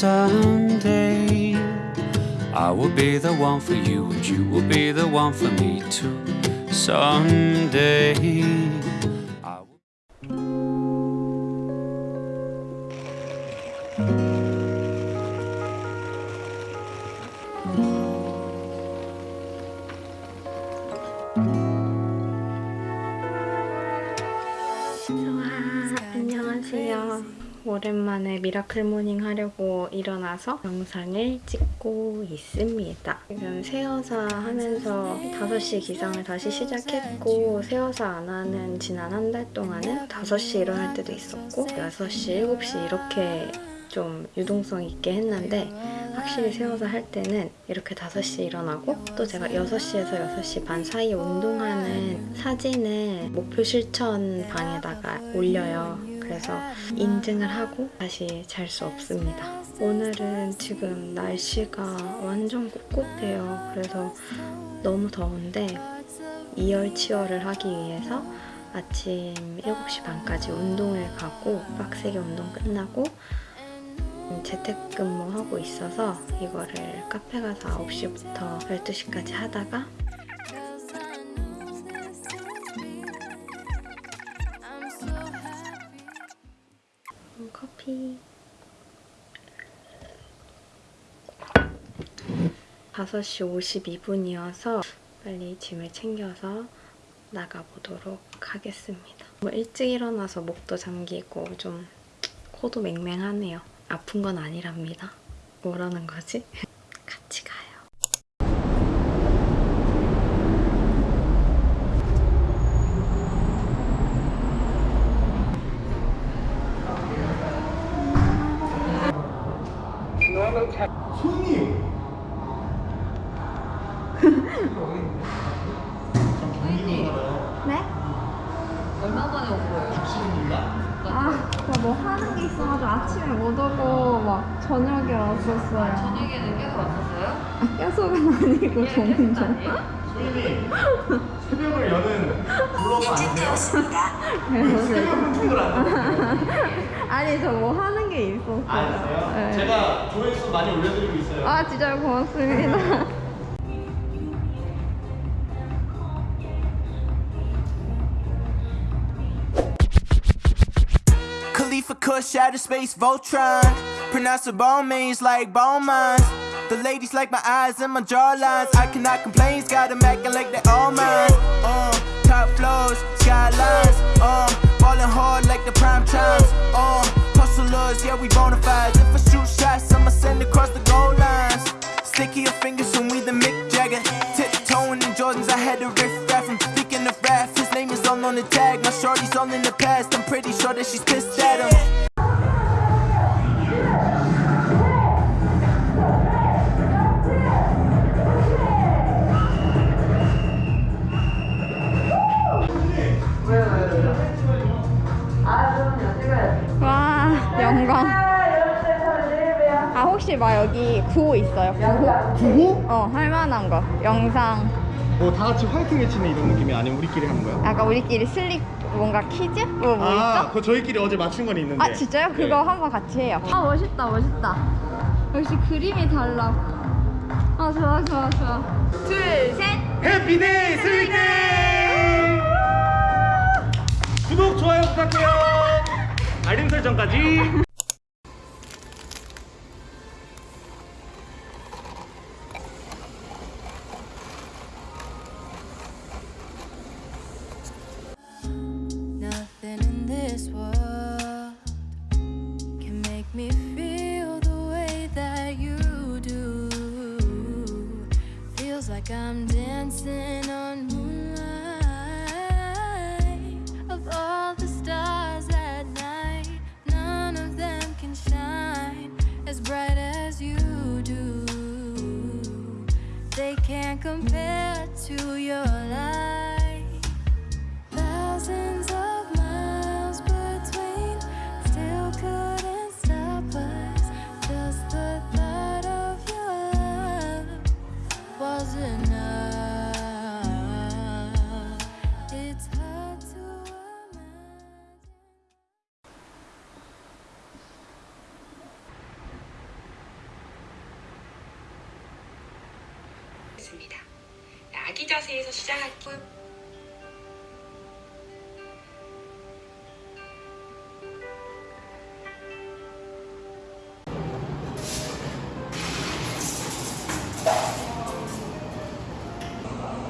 someday I will be the one for you and you will be the one for me too. Someday 오랜만에 miracle morning 하려고 일어나서 영상을 찍고 있습니다. 지금 새어사 하면서 5시 기상을 다시 시작했고 새어사 안 하는 지난 한 달 동안은 5시 일어날 때도 있었고 6시, 7시 이렇게 좀 유동성 있게 했는데 확실히 새어사 할 때는 이렇게 5시에 일어나고 또 제가 6시에서 6시 반 사이에 운동하는 사진을 목표 실천 방에다가 올려요. 그래서 인증을 하고 다시 잘 수 없습니다. 오늘은 지금 날씨가 완전 꿉꿉해요. 그래서 너무 더운데 이열치열을 하기 위해서 아침 7시 반까지 운동을 가고 빡세게 운동 끝나고 재택근무하고 있어서 이거를 카페 가서 9시부터 12시까지 하다가 5시 52분이어서 빨리 짐을 챙겨서 나가보도록 하겠습니다. 뭐 일찍 일어나서 목도 잠기고 좀 코도 맹맹하네요. 아픈 건 아니랍니다. 뭐라는 거지? 같이 가요. 손님! 네? 얼마 만에 온 거예요? 아, 뭐 하는 게 있어가지고 아침에 못 오고 막 저녁에 왔었어요. 저녁에는 계속 왔었어요? 아, 계속은 아니고 종종. 손님이 새벽을 여는 블로거 아니세요? 그래서 새벽 hunting을 안 하세요? 아니 저 뭐 하는 게 있었어요. 아세요? 네. 제가 조회수 많이 올려드리고 있어요. 아 진짜 고맙습니다. Kush, outer space, Voltron. Pronounceable means like bone mines. The ladies like my eyes and my jawlines. I cannot complain, got them acting like they all mine. Uh, top floors, skylines. Uh, ballin' hard like the prime times. Uh, hustlers, yeah, we bona fides. If I shoot shots, I'ma send across the goal lines. Sticky your fingers when we the Mick Jagger. Tiptoeing in Jordans, I had to riff raff. I'm speaking of rap, his name is all on the tag. My shorty's all in the past, I'm pretty sure that she's pissed at him. 영광. 아 혹시 막 여기 구호 있어요? 구호? 구호? 어 할만한 거. 영상. 뭐 다 같이 화이팅 외치는 이런 느낌이 아니면 우리끼리 하는 거야? 약간 우리끼리 슬릭 뭔가 퀴즈? 뭐, 뭐 아, 있죠? 그거 저희끼리 어제 맞춘 건 있는데. 아 진짜요? 네. 그거 한번 같이 해요. 아 멋있다 멋있다. 역시 그림이 달라. 아 좋아 좋아 좋아. 둘 셋. 해피데이 스위트! 구독, 좋아요 부탁해요. 알림 설정까지. Like I'm dancing on compare to your light. 아기 자세에서 시작할게요.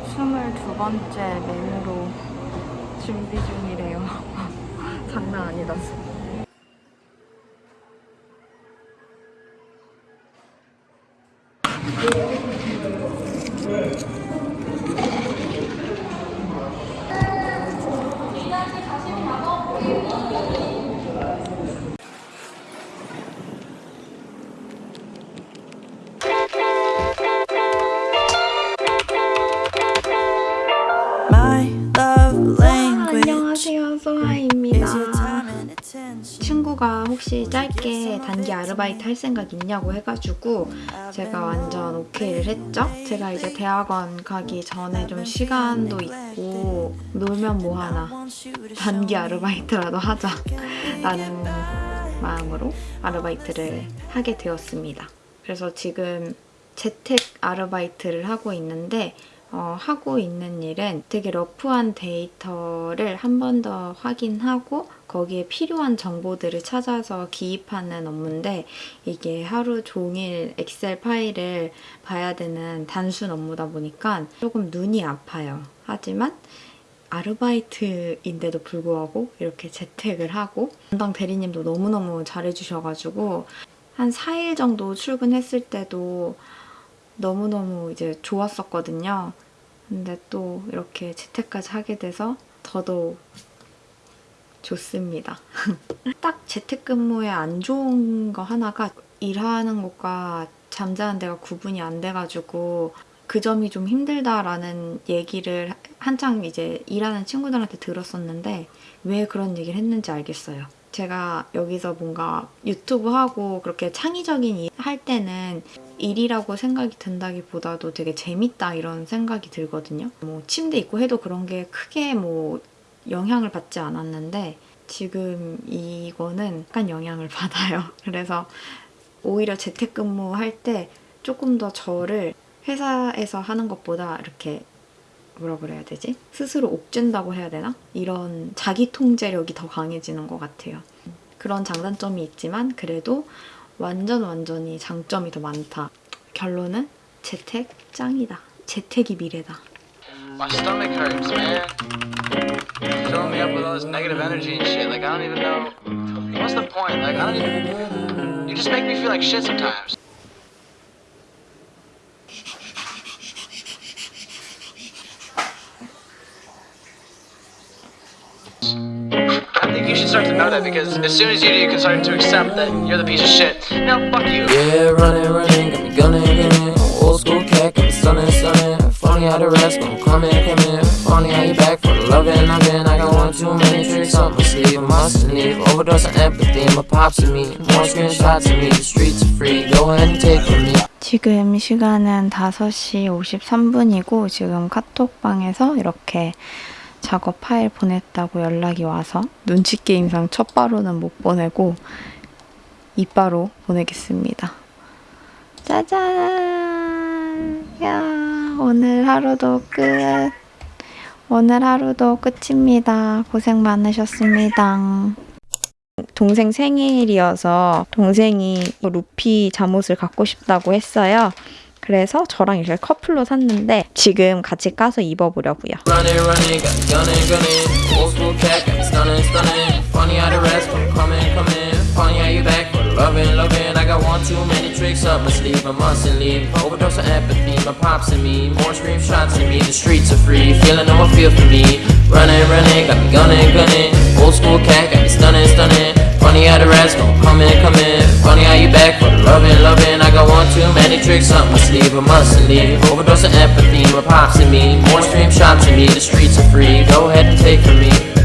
스물두 번째 메뉴로 준비 중이래요. 장난 아니다. 안녕하세요, 소아입니다. 친구가 혹시 짧게 단기 아르바이트 할 생각 있냐고 해가지고 제가 완전 오케이를 했죠. 제가 이제 대학원 가기 전에 좀 시간도 있고 놀면 뭐하나 단기 아르바이트라도 하자 라는 마음으로 아르바이트를 하게 되었습니다. 그래서 지금 재택 아르바이트를 하고 있는데 어, 하고 있는 일은 되게 러프한 데이터를 한 번 더 확인하고 거기에 필요한 정보들을 찾아서 기입하는 업무인데 이게 하루 종일 엑셀 파일을 봐야 되는 단순 업무다 보니까 조금 눈이 아파요. 하지만 아르바이트인데도 불구하고 이렇게 재택을 하고 담당 대리님도 너무너무 잘해주셔가지고 한 4일 정도 출근했을 때도 너무너무 이제 좋았었거든요. 근데 또 이렇게 재택까지 하게 돼서 더더욱 좋습니다. 딱 재택근무에 안 좋은 거 하나가 일하는 곳과 잠자는 데가 구분이 안 돼가지고 그 점이 좀 힘들다라는 얘기를 한창 이제 일하는 친구들한테 들었었는데 왜 그런 얘기를 했는지 알겠어요. 제가 여기서 뭔가 유튜브 하고 그렇게 창의적인 일 할 때는 일이라고 생각이 든다기보다도 되게 재밌다 이런 생각이 들거든요. 뭐 침대 있고 해도 그런 게 크게 뭐 영향을 받지 않았는데 지금 이거는 약간 영향을 받아요. 그래서 오히려 재택근무 할 때 조금 더 저를 회사에서 하는 것보다 이렇게 뭐라 그래야 되지? 스스로 옥죄다고 해야 되나? 이런 자기 통제력이 더 강해지는 것 같아요. 그런 장단점이 있지만 그래도 완전 완전히 장점이 더 많다. 결론은 재택 짱이다. 재택이 미래다. My stomach hurts, man. Filling me up with all this negative energy and shit. Like, I don't even know. What's the point? Like, I don't even. You just make me feel like shit sometimes. To know that because as soon as you do, you can start to accept that you're the piece of shit. No, fuck you. Yeah, running, running, got me gunning, gunning. Old school cat, got me stunning, stunning. Funny how the rest gon' come in, come in. Funny how you back for the loving, loving. I got one too many tricks up my sleeve, I mustn't leave. Overdose on empathy, my pops and me. More screenshots of me, the streets are free. Go ahead and take from me. 지금 시간은 5시 53분이고 지금 카톡방에서 이렇게 작업 파일 보냈다고 연락이 와서 눈치 게임상 첫 바로는 못 보내고 이바로 보내겠습니다. 짜잔! 야, 오늘 하루도 끝. 오늘 하루도 끝입니다. 고생 많으셨습니다. 동생 생일이어서 동생이 루피 잠옷을 갖고 싶다고 했어요. 그래서 저랑 이렇게 커플로 샀는데 지금 같이 까서 입어보려고요. My I mustn't leave. Overdose of empathy, my pops and me. More stream shots of me, the streets are free. Go ahead and take from me.